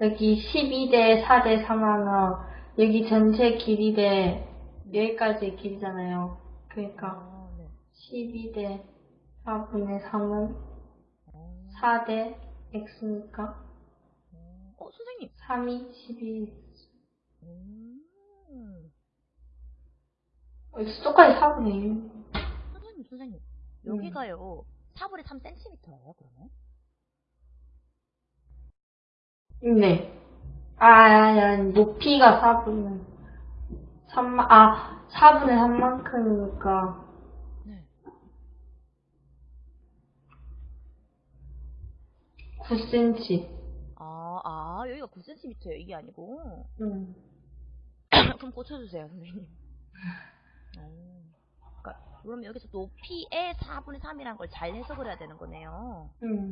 여기 12대 4대 3하면 여기 전체 길이 대 여기까지 길이잖아요. 그러니까 아, 네. 12대 4분의 3은 어, 4대 x니까 어, 선생님. 3이 12. 음. 어, 똑같이 4분의 1. 선생님, 선생님. 음. 여기가요. 4분의 3cm예요, 그러면? 네. 아, 아니, 아니, 높이가 4분의 3만, 아, 4분의 3만큼이니까. 네. 9cm. 아, 아, 여기가 9cm예요. 이게 아니고. 음. 그럼 고쳐주세요, 선생님. 어. 그러니까, 그럼 여기서 높이의 4분의 3이란 걸 잘 해석을 해야 되는 거네요. 음.